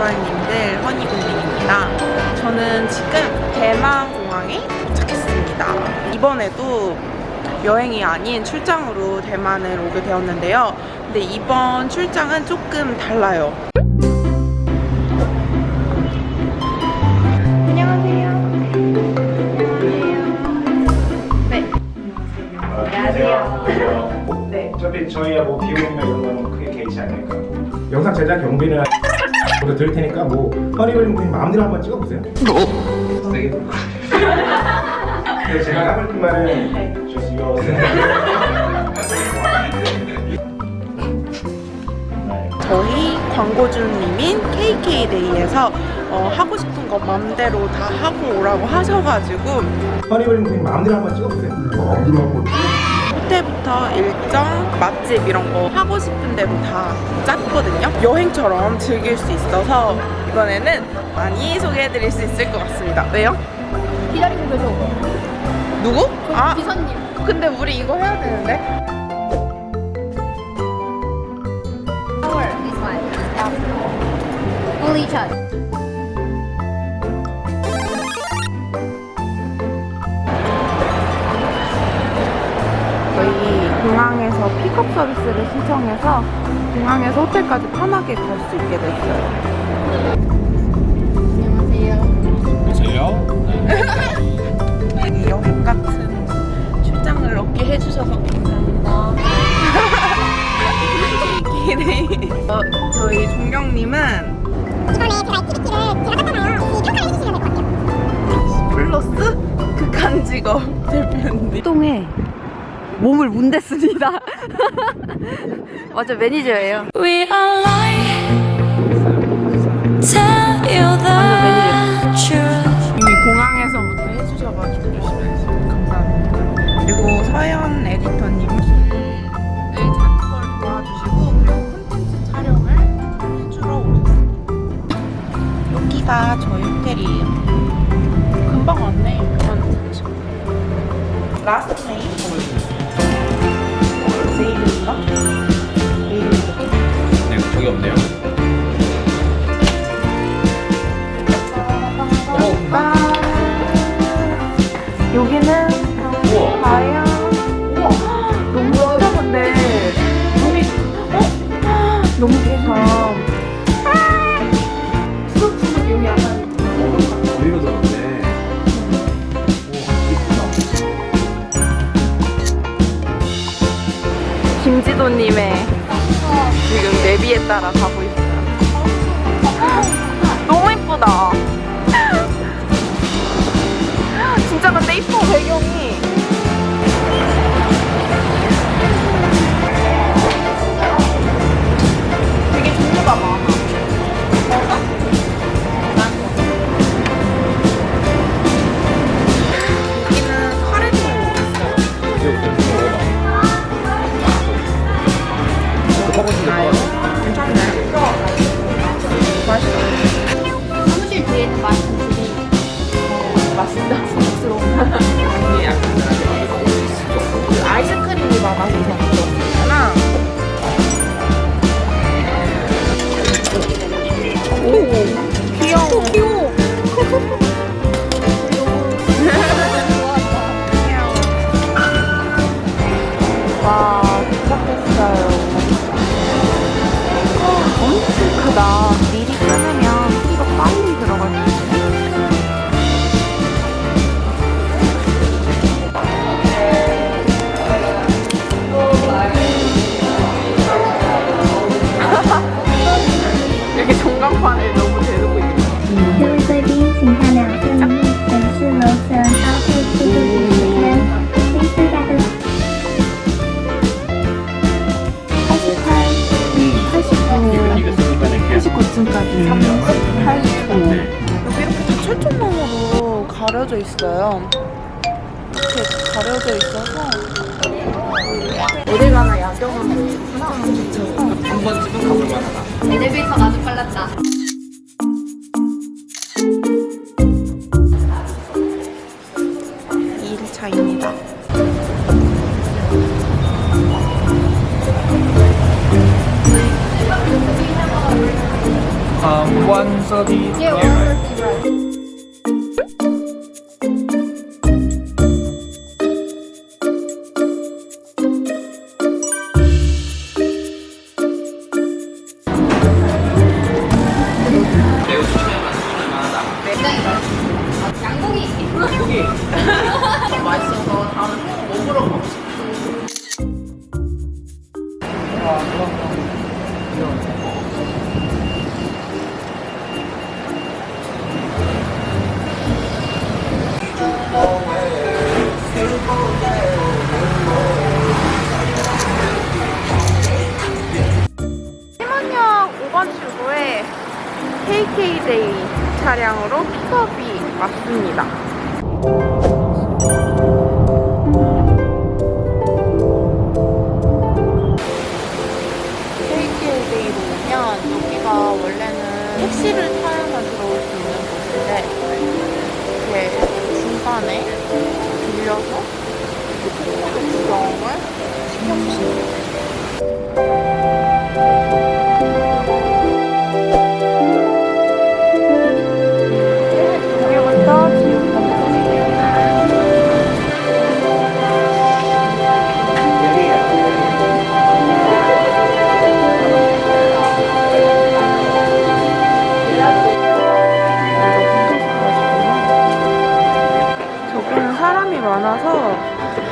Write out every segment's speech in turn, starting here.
좋아요님들 허니군님입니다. 저는 지금 대만 공항에 도착했습니다. 이번에도 여행이 아닌 출장으로 대만을 오게 되었는데요. 근데 이번 출장은 조금 달라요. 안녕하세요. 네. 어차피 저희야 뭐 비용이나 이런 거는 크게 개의치 않으니까 영상 제작 경비는 보다 드릴 테니까 뭐 허니버림 그냥 마음대로 한번 찍어보세요. 세게. 그래서 제가 하고 싶은 말은 yours. 저희 광고주님인 KK데이에서 어, 하고 싶은 거 맘대로 다 하고 오라고 하셔가지고 허니버림 그냥 마음대로 한번 찍어보세요. 마음대로 한번. 호 텔부터 일정, 맛집 이런 거 하고 싶은 대로 다 짰거든요. 여행처럼 즐길 수 있어서 이번에는 많이 소개해드릴 수 있을 것 같습니다. 왜요? 기다리고 계셔. 누구? 아, 비서님. 근데 우리 이거 해야 되는데? Only chat. 공항에서 픽업 서비스를 신청해서 공항에서 호텔까지 편하게 갈 수 있게 됐어요. 안녕하세요. 이 여행 같은 출장을 얻게 해주셔서 감사합니다. 어, 저희 종경님은 이번에 제가 activity를 제가 땄잖아요. 이 평가를 해주시면 될것 같아요. 플러스 극한 직업 대표님. 똥에 몸을 문댔습니다. 맞아 매니저예요. We are lying. Tell you the truth. 이미 공항에서부터 해주셔가지고. 감사합니다. 그리고 서현 에디터님 을 찾는 걸 도와주시고 그리고 콘텐츠 촬영을 해주러 오셨어요. 여기가 저희 호텔이에요. 금방 왔네. 한 라스트 김지도님의 지금 내비에 따라 가고 있어요. 너무 이쁘다. 진짜 근데 이뻐 배경이 아이스 89층까지 38초 여기 이렇게 다 철조망으로 가려져 있어요 이렇게 가려져 있어서 어딜 가나 야경은 보이구나 한 번쯤은 가볼 만하다. 엘리베이터가 아주 빨랐다.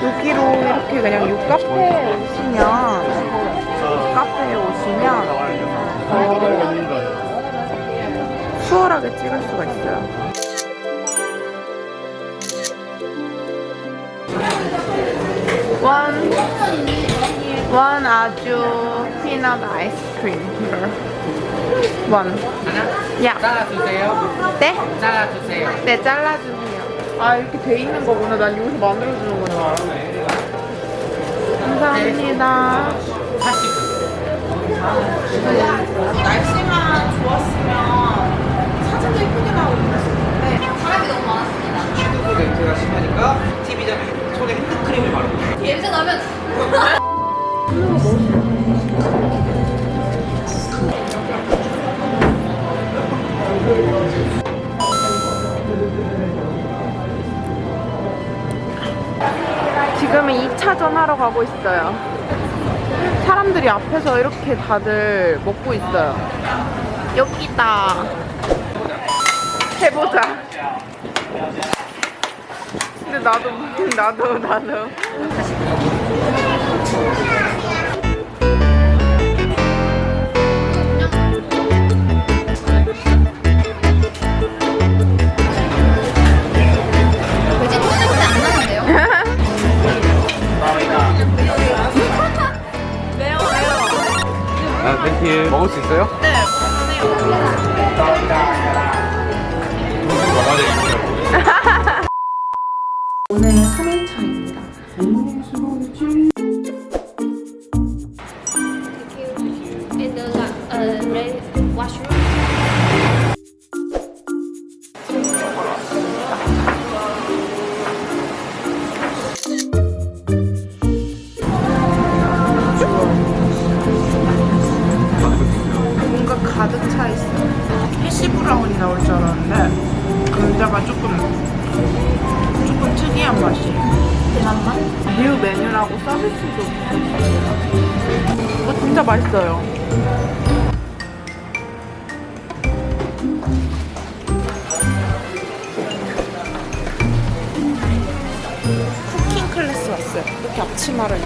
여기로 이렇게 그냥 이 카페에 오시면 이 카페에 오시면 더 수월하게 찍을 수가 있어요. 원, 원 아주 피넛 아이스크림. 원. 야. 잘라주세요. 네? 잘라주세요. 네, 잘라주세요. 아, 이렇게 돼 있는 거구나. 난 여기서 만들어주는구나. 감사합니다. 40분. 날씨만 좋았으면 사진도 예쁘게 나오고 그랬었는데 있어요. 사람들이 앞에서 이렇게 다들 먹고 있어요. 여기다. 해보자. 근데 나도, 나도, 나도. 아, 땡큐. 먹을 수 있어요? 감자가 조금 조금 특이한 맛이에요. 뮤 메뉴라고 서비스도. 이거 진짜 맛있어요. 쿠킹 클래스 왔어요. 이렇게 앞치마를.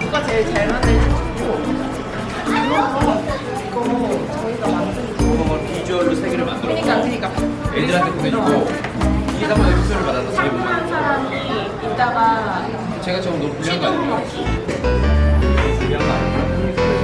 누가 제일 잘 만들지? 그거 비주얼로 세 개를 만들어. 그러니까 그러니까 애들한테 보내주고 이사람들 투표를 받아서 집에 보내. 한 사람이 이따가 제가 좀 너무 불리한 거 아니에요? 불리한 거 아니에요?